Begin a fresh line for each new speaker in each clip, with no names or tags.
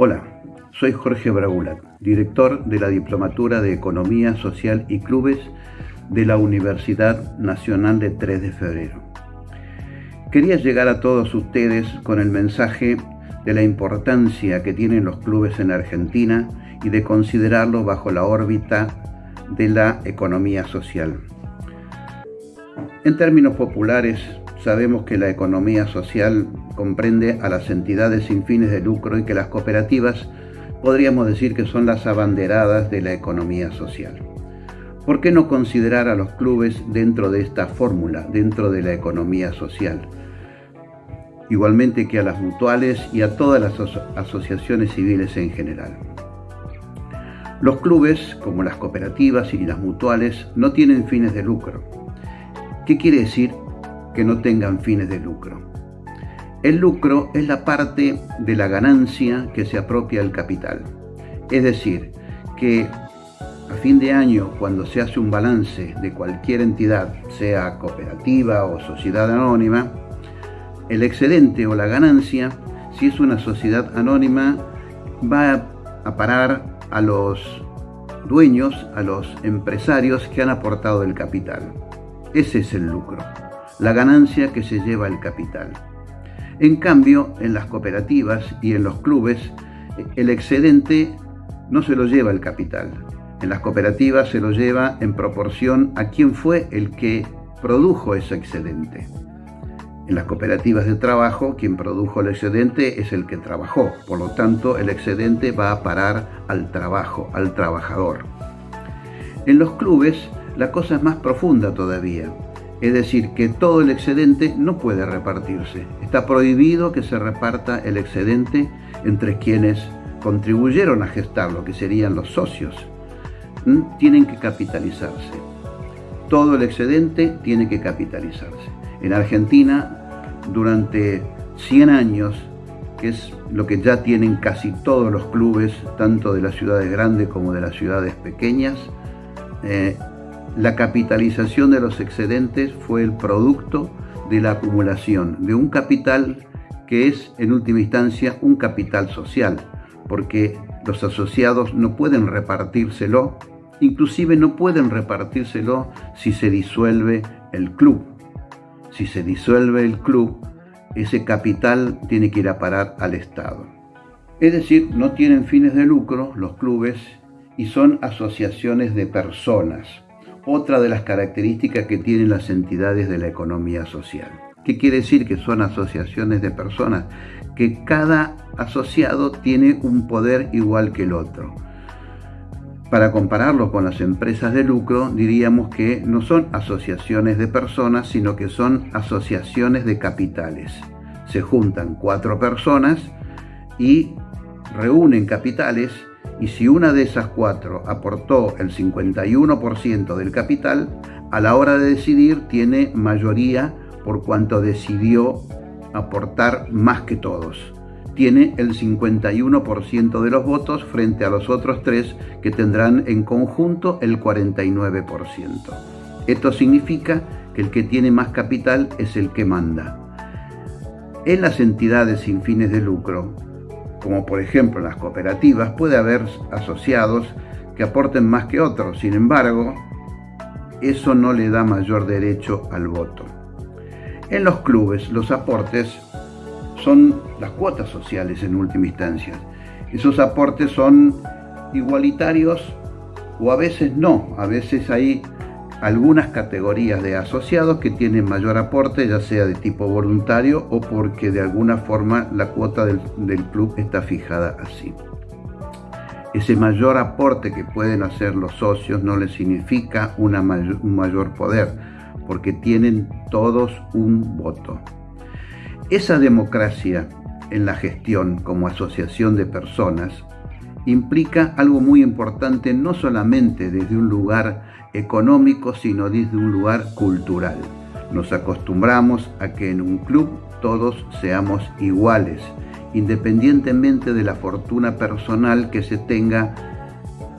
Hola, soy Jorge Braulat, director de la Diplomatura de Economía Social y Clubes de la Universidad Nacional de 3 de Febrero. Quería llegar a todos ustedes con el mensaje de la importancia que tienen los clubes en Argentina y de considerarlos bajo la órbita de la economía social. En términos populares, sabemos que la economía social comprende a las entidades sin fines de lucro y que las cooperativas podríamos decir que son las abanderadas de la economía social. ¿Por qué no considerar a los clubes dentro de esta fórmula, dentro de la economía social? Igualmente que a las mutuales y a todas las asociaciones civiles en general. Los clubes, como las cooperativas y las mutuales, no tienen fines de lucro. ¿Qué quiere decir que no tengan fines de lucro? El lucro es la parte de la ganancia que se apropia el capital. Es decir, que a fin de año, cuando se hace un balance de cualquier entidad, sea cooperativa o sociedad anónima, el excedente o la ganancia, si es una sociedad anónima, va a parar a los dueños, a los empresarios que han aportado el capital. Ese es el lucro, la ganancia que se lleva el capital. En cambio, en las cooperativas y en los clubes, el excedente no se lo lleva el capital, en las cooperativas se lo lleva en proporción a quién fue el que produjo ese excedente. En las cooperativas de trabajo, quien produjo el excedente es el que trabajó. Por lo tanto, el excedente va a parar al trabajo, al trabajador. En los clubes, la cosa es más profunda todavía. Es decir, que todo el excedente no puede repartirse. Está prohibido que se reparta el excedente entre quienes contribuyeron a gestarlo, que serían los socios tienen que capitalizarse. Todo el excedente tiene que capitalizarse. En Argentina, durante 100 años, que es lo que ya tienen casi todos los clubes, tanto de las ciudades grandes como de las ciudades pequeñas, eh, la capitalización de los excedentes fue el producto de la acumulación de un capital que es en última instancia un capital social, porque los asociados no pueden repartírselo Inclusive no pueden repartírselo si se disuelve el club. Si se disuelve el club, ese capital tiene que ir a parar al Estado. Es decir, no tienen fines de lucro los clubes y son asociaciones de personas, otra de las características que tienen las entidades de la economía social. ¿Qué quiere decir que son asociaciones de personas? Que cada asociado tiene un poder igual que el otro para compararlo con las empresas de lucro, diríamos que no son asociaciones de personas, sino que son asociaciones de capitales. Se juntan cuatro personas y reúnen capitales y si una de esas cuatro aportó el 51% del capital, a la hora de decidir tiene mayoría por cuanto decidió aportar más que todos tiene el 51% de los votos frente a los otros tres que tendrán en conjunto el 49%. Esto significa que el que tiene más capital es el que manda. En las entidades sin fines de lucro, como por ejemplo en las cooperativas, puede haber asociados que aporten más que otros. Sin embargo, eso no le da mayor derecho al voto. En los clubes, los aportes son las cuotas sociales en última instancia. Esos aportes son igualitarios o a veces no, a veces hay algunas categorías de asociados que tienen mayor aporte, ya sea de tipo voluntario o porque de alguna forma la cuota del, club está fijada así. Ese mayor aporte que pueden hacer los socios no les significa un mayor poder, porque tienen todos un voto. Esa democracia en la gestión como asociación de personas implica algo muy importante no solamente desde un lugar económico, sino desde un lugar cultural. Nos acostumbramos a que en un club todos seamos iguales, independientemente de la fortuna personal que se tenga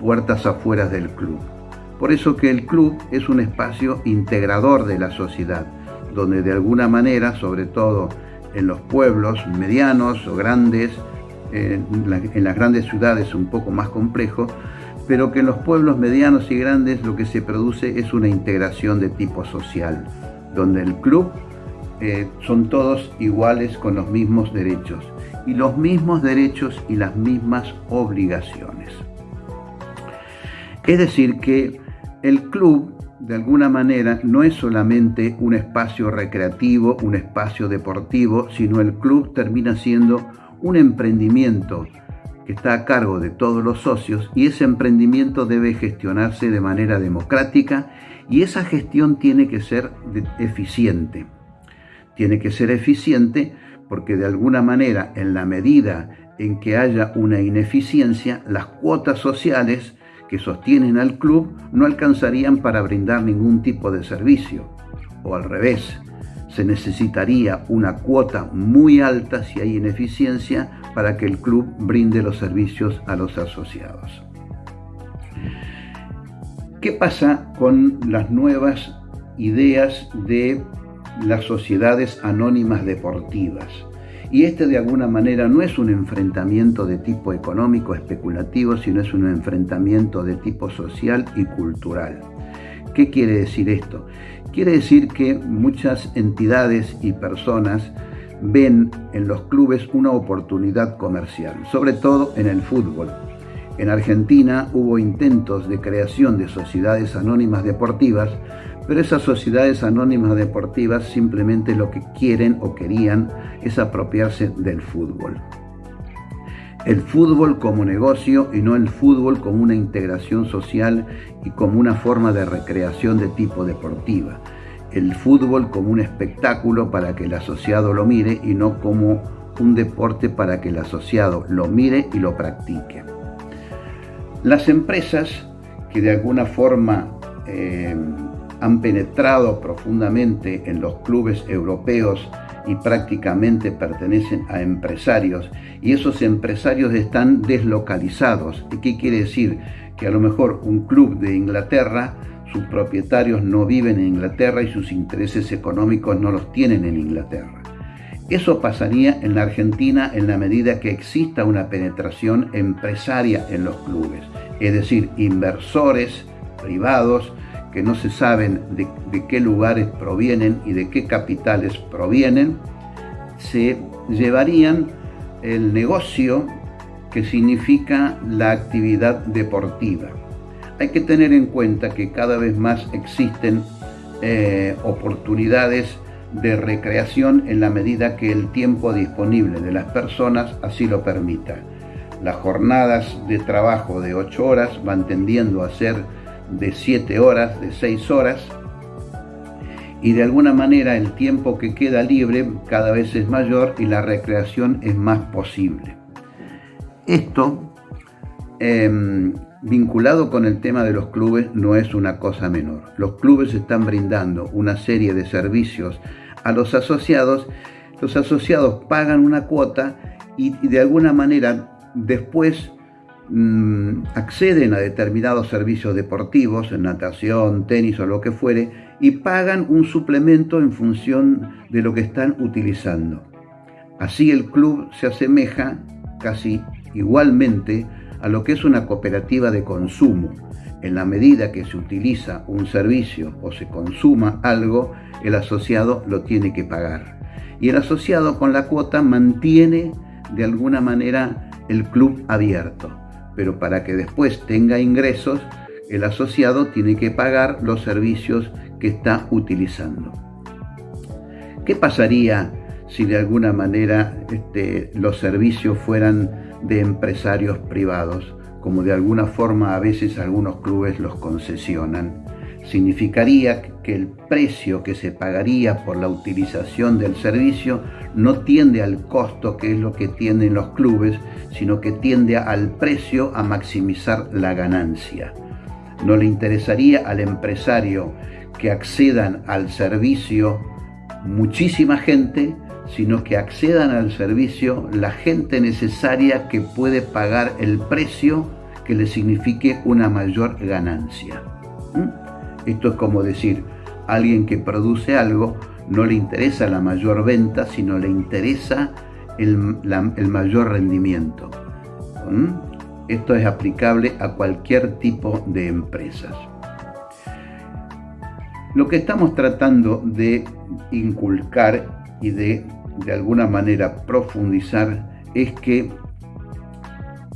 puertas afuera del club. Por eso que el club es un espacio integrador de la sociedad, donde de alguna manera, sobre todo en los pueblos medianos o grandes, en, las grandes ciudades un poco más complejo, pero que en los pueblos medianos y grandes lo que se produce es una integración de tipo social, donde el club eh, son todos iguales con los mismos derechos y los mismos derechos y las mismas obligaciones. Es decir, que el club de alguna manera no es solamente un espacio recreativo, un espacio deportivo, sino el club termina siendo un emprendimiento está a cargo de todos los socios y ese emprendimiento debe gestionarse de manera democrática y esa gestión tiene que ser eficiente. Tiene que ser eficiente porque de alguna manera en la medida en que haya una ineficiencia, las cuotas sociales que sostienen al club no alcanzarían para brindar ningún tipo de servicio. O al revés, se necesitaría una cuota muy alta si hay ineficiencia para que el club brinde los servicios a los asociados. ¿Qué pasa con las nuevas ideas de las sociedades anónimas deportivas? Y este de alguna manera no es un enfrentamiento de tipo económico especulativo, sino es un enfrentamiento de tipo social y cultural. ¿Qué quiere decir esto? Quiere decir que muchas entidades y personas ven en los clubes una oportunidad comercial, sobre todo en el fútbol. En Argentina hubo intentos de creación de sociedades anónimas deportivas, pero esas sociedades anónimas deportivas simplemente lo que quieren o querían es apropiarse del fútbol. El fútbol como negocio y no el fútbol como una integración social y como una forma de recreación de tipo deportiva. El fútbol como un espectáculo para que el asociado lo mire y no como un deporte para que el asociado lo mire y lo practique. Las empresas que de alguna forma eh, han penetrado profundamente en los clubes europeos y prácticamente pertenecen a empresarios y esos empresarios están deslocalizados. ¿Y qué quiere decir? Que a lo mejor un club de Inglaterra, sus propietarios no viven en Inglaterra y sus intereses económicos no los tienen en Inglaterra. Eso pasaría en la Argentina en la medida que exista una penetración empresaria en los clubes, es decir, inversores privados que no se saben de, qué lugares provienen y de qué capitales provienen, se llevarían el negocio que significa la actividad deportiva. Hay que tener en cuenta que cada vez más existen eh, oportunidades de recreación en la medida que el tiempo disponible de las personas así lo permita. Las jornadas de trabajo de 8 horas van tendiendo a ser de 7 horas, de 6 horas, y de alguna manera el tiempo que queda libre cada vez es mayor y la recreación es más posible. Esto, em, vinculado con el tema de los clubes, no es una cosa menor. Los clubes están brindando una serie de servicios a los asociados, los asociados pagan una cuota y, y de alguna manera después Mm, acceden a determinados servicios deportivos, en natación, tenis o lo que fuere, y pagan un suplemento en función de lo que están utilizando. Así el club se asemeja casi igualmente a lo que es una cooperativa de consumo. En la medida que se utiliza un servicio o se consuma algo, el asociado lo tiene que pagar. Y el asociado con la cuota mantiene de alguna manera el club abierto pero para que después tenga ingresos, el asociado tiene que pagar los servicios que está utilizando. ¿Qué pasaría si de alguna manera este, los servicios fueran de empresarios privados, como de alguna forma a veces algunos clubes los concesionan? significaría que el precio que se pagaría por la utilización del servicio no tiende al costo que es lo que tienen los clubes, sino que tiende al precio a maximizar la ganancia. No le interesaría al empresario que accedan al servicio muchísima gente, sino que accedan al servicio la gente necesaria que puede pagar el precio que le signifique una mayor ganancia. ¿Mm? Esto es como decir, alguien que produce algo no le interesa la mayor venta, sino le interesa el, mayor rendimiento. ¿Mm? Esto es aplicable a cualquier tipo de empresas. Lo que estamos tratando de inculcar y de de alguna manera profundizar es que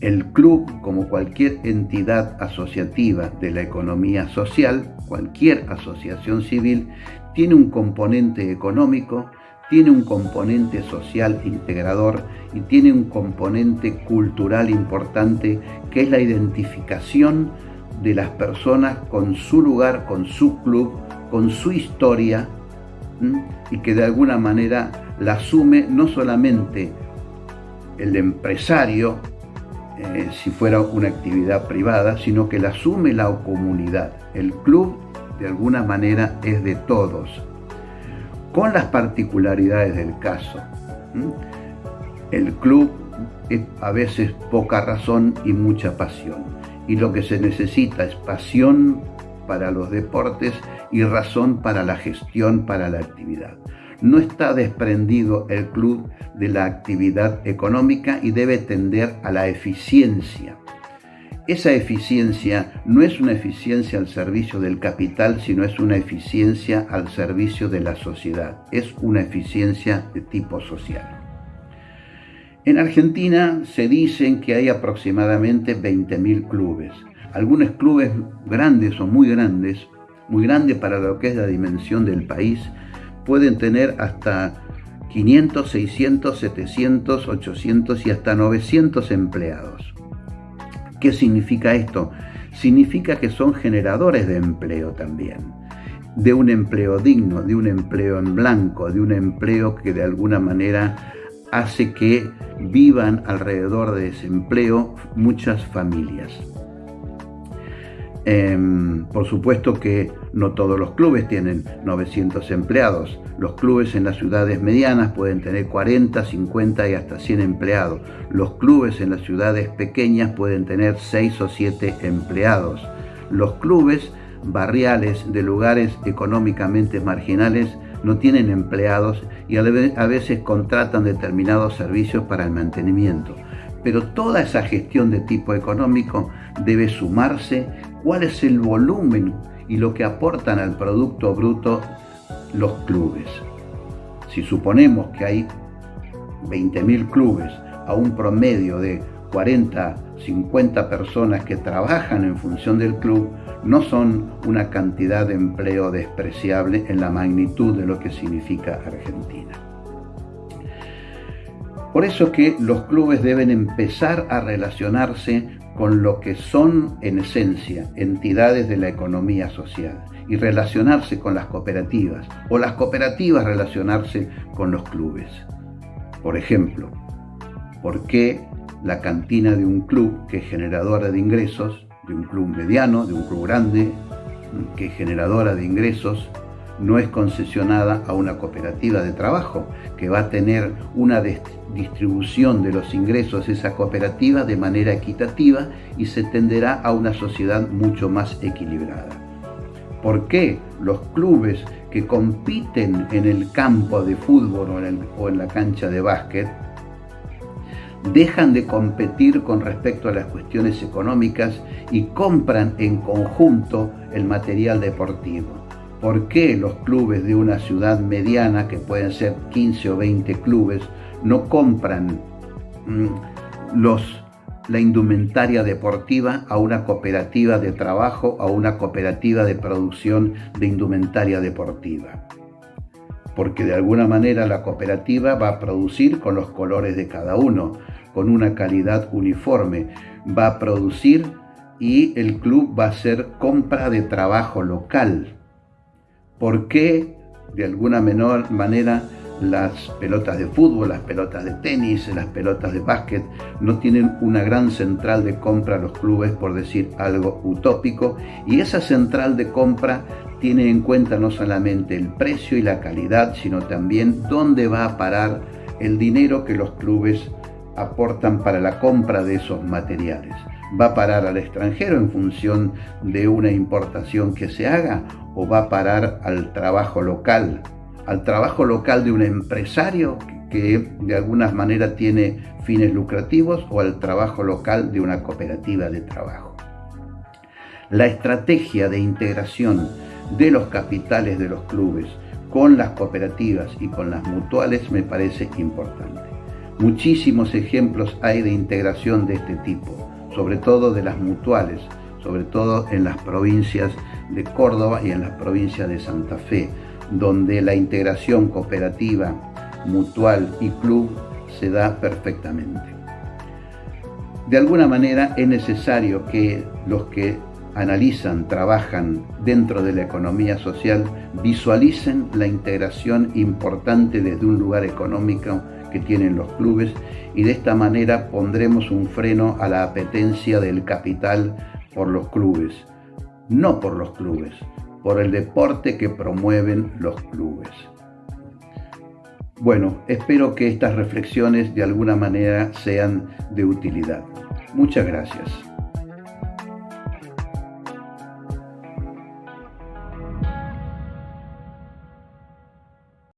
el club, como cualquier entidad asociativa de la economía social, cualquier asociación civil, tiene un componente económico, tiene un componente social integrador y tiene un componente cultural importante que es la identificación de las personas con su lugar, con su club, con su historia y que de alguna manera la asume no solamente el empresario, eh, si fuera una actividad privada, sino que la asume la comunidad. El club de alguna manera es de todos, con las particularidades del caso. El club es a veces poca razón y mucha pasión. Y lo que se necesita es pasión para los deportes y razón para la gestión, para la actividad. No está desprendido el club de la actividad económica y debe tender a la eficiencia. Esa eficiencia no es una eficiencia al servicio del capital, sino es una eficiencia al servicio de la sociedad. Es una eficiencia de tipo social. En Argentina se dicen que hay aproximadamente 20.000 clubes. Algunos clubes grandes o muy grandes muy grande para lo que es la dimensión del país, pueden tener hasta 500, 600, 700, 800 y hasta 900 empleados. ¿Qué significa esto? Significa que son generadores de empleo también, de un empleo digno, de un empleo en blanco, de un empleo que de alguna manera hace que vivan alrededor de ese empleo muchas familias. Em, por supuesto que no todos los clubes tienen 900 empleados. Los clubes en las ciudades medianas pueden tener 40, 50 y hasta 100 empleados. Los clubes en las ciudades pequeñas pueden tener 6 o 7 empleados. Los clubes barriales de lugares económicamente marginales no tienen empleados y a veces contratan determinados servicios para el mantenimiento. Pero toda esa gestión de tipo económico debe sumarse cuál es el volumen y lo que aportan al Producto Bruto los clubes. Si suponemos que hay 20.000 clubes a un promedio de 40, 50 personas que trabajan en función del club, no son una cantidad de empleo despreciable en la magnitud de lo que significa Argentina. Por eso que los clubes deben empezar a relacionarse con lo que son en esencia entidades de la economía social y relacionarse con las cooperativas o las cooperativas relacionarse con los clubes. Por ejemplo, ¿por qué la cantina de un club que es generadora de ingresos, de un club mediano, de un club grande, que es generadora de ingresos, no es concesionada a una cooperativa de trabajo que va a tener una distribución de los ingresos de esa cooperativa de manera equitativa y se tenderá a una sociedad mucho más equilibrada. ¿Por qué los clubes que compiten en el campo de fútbol o en, o en la cancha de básquet dejan de competir con respecto a las cuestiones económicas y compran en conjunto el material deportivo? ¿Por qué los clubes de una ciudad mediana, que pueden ser 15 o 20 clubes, no compran mm, los, la indumentaria deportiva a una cooperativa de trabajo, a una cooperativa de producción de indumentaria deportiva? Porque de alguna manera la cooperativa va a producir con los colores de cada uno, con una calidad uniforme, va a producir y el club va a hacer compra de trabajo local por qué de alguna menor manera las pelotas de fútbol, las pelotas de tenis, las pelotas de básquet no tienen una gran central de compra a los clubes, por decir algo utópico, y esa central de compra tiene en cuenta no solamente el precio y la calidad, sino también dónde va a parar el dinero que los clubes aportan para la compra de esos materiales va a parar al extranjero en función de una importación que se haga o va a parar al trabajo local, al trabajo local de un empresario que de alguna manera tiene fines lucrativos o al trabajo local de una cooperativa de trabajo. La estrategia de integración de los capitales de los clubes con las cooperativas y con las mutuales me parece importante. Muchísimos ejemplos hay de integración de este tipo, sobre todo de las mutuales, sobre todo en las provincias de Córdoba y en las provincias de Santa Fe, donde la integración cooperativa, mutual y club se da perfectamente. De alguna manera es necesario que los que analizan, trabajan dentro de la economía social, visualicen la integración importante desde un lugar económico que tienen los clubes y de esta manera pondremos un freno a la apetencia del capital por los clubes, no por los clubes, por el deporte que promueven los clubes. Bueno, espero que estas reflexiones de alguna manera sean de utilidad. Muchas gracias.